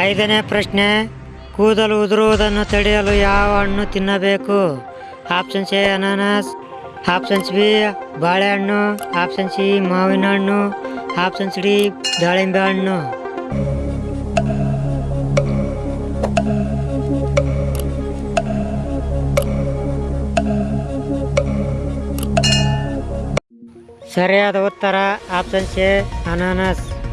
ಐದನೇ ಪ್ರಶ್ನೆ, ಕೂದಲು ಉದುರುವುದನ್ನು ತಡೆಯಲು ಯಾವ ಹಣ್ಣು ತಿನ್ನಬೇಕು? ಆಪ್ಷನ್ಸ್ ಎ ಅನಾನಸ್ ಆಪ್ಷನ್ಸ್ ಬಿ ಬಾಳೆಹಣ್ಣು. ಆಪ್ಷನ್ ಸಿ ಮಾವಿನ ಹಣ್ಣು. ಆಪ್ಷನ್ಸ್ ಡಿ ದಾಳಿಂಬೆ ಹಣ್ಣು. ಸರಿಯಾದ ಉತ್ತರ ಆಪ್ಷನ್ ಎ ಅನಾನಸ್